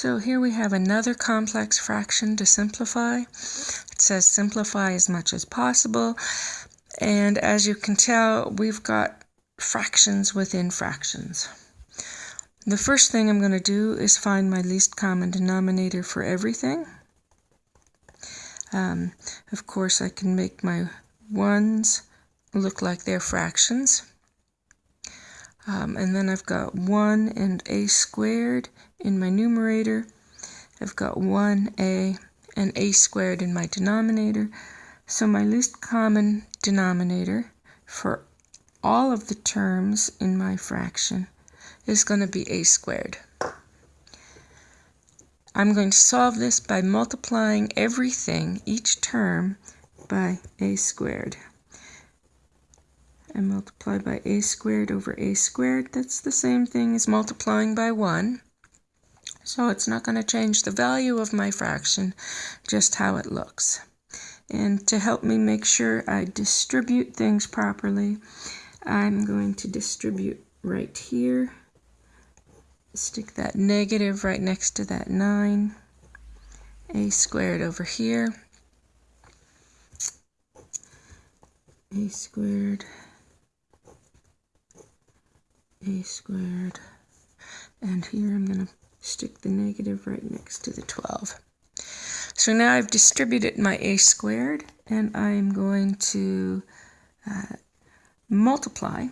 So here we have another complex fraction to simplify. It says simplify as much as possible. And as you can tell, we've got fractions within fractions. The first thing I'm going to do is find my least common denominator for everything. Um, of course, I can make my ones look like they're fractions. Um, and then I've got 1 and a squared in my numerator. I've got 1a and a squared in my denominator. So my least common denominator for all of the terms in my fraction is going to be a squared. I'm going to solve this by multiplying everything, each term, by a squared. I multiply by a squared over a squared. That's the same thing as multiplying by 1. So it's not going to change the value of my fraction, just how it looks. And to help me make sure I distribute things properly, I'm going to distribute right here stick that negative right next to that 9. a squared over here. a squared. A squared. And here I'm going to stick the negative right next to the 12. So now I've distributed my a squared, and I'm going to uh, multiply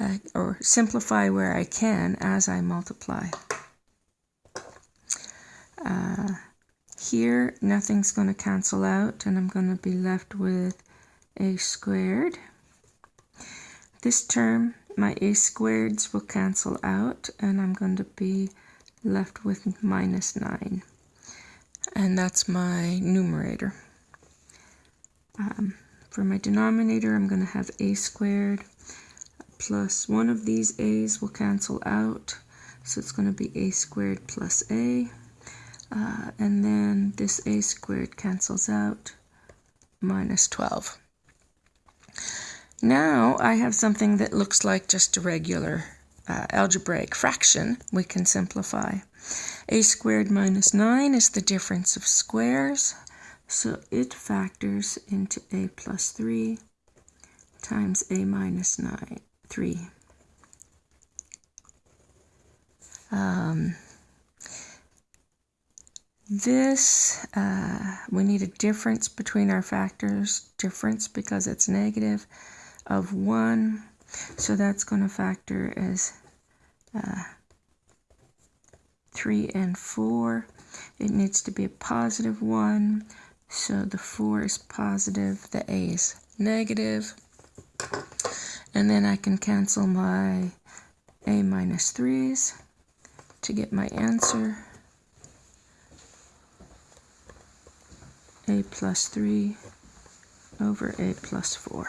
uh, or simplify where I can as I multiply. Uh, here, nothing's going to cancel out, and I'm going to be left with a squared. This term, my a squareds will cancel out, and I'm going to be left with minus 9. And that's my numerator. Um, for my denominator, I'm going to have a squared plus one of these a's will cancel out. So it's going to be a squared plus a. Uh, and then this a squared cancels out, minus 12. Now I have something that looks like just a regular uh, algebraic fraction we can simplify. a squared minus 9 is the difference of squares, so it factors into a plus 3 times a minus 9 three. Um, this, uh, we need a difference between our factors, difference because it's negative, of 1. So that's going to factor as uh, 3 and 4. It needs to be a positive 1. So the 4 is positive, the A is negative and then I can cancel my a minus 3's to get my answer. a plus 3 over a plus 4.